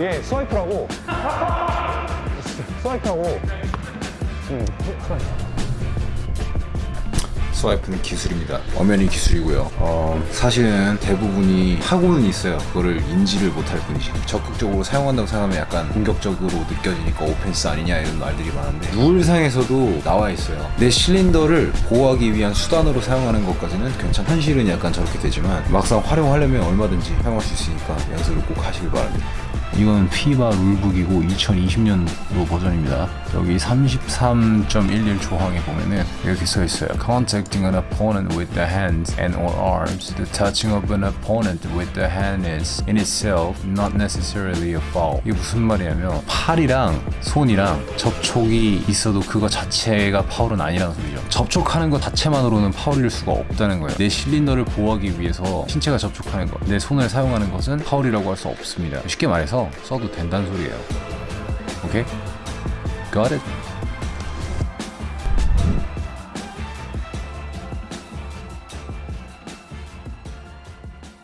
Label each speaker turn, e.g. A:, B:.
A: 예, swipe라고. swipe라고. 음,
B: swipe 는 기술입니다. 엄연히 기술이고요. 어, 사실은 대부분이 하고는 있어요. 그거를 인지를 못할 뿐이지. 적극적으로 사용한다고 생각하면 약간 공격적으로 느껴지니까 오펜스 아니냐 이런 말들이 많은데 룰상에서도 나와 있어요. 내 실린더를 보호하기 위한 수단으로 사용하는 것까지는 괜찮. 현실은 약간 저렇게 되지만 막상 활용하려면 얼마든지 사용할 수 있으니까 연습을 꼭 하시길 바랍니다. 이건 피바 룰북이고 2020년도 버전입니다. 여기 33.11 조항에 보면은 이렇게 써 있어요. Contacting an opponent with the hands and or arms, the touching of an opponent with the hand is in itself not necessarily a foul. 이게 무슨 말이냐면 팔이랑 손이랑 접촉이 있어도 그거 자체가 파울은 아니라는 소리죠. 접촉하는 것 자체만으로는 파울일 수가 없다는 거예요. 내 실린더를 보호하기 위해서 신체가 접촉하는 것, 내 손을 사용하는 것은 파울이라고 할 수 없습니다. 쉽게 말해서 써도 된다는 소리예요. 오케이? Got it?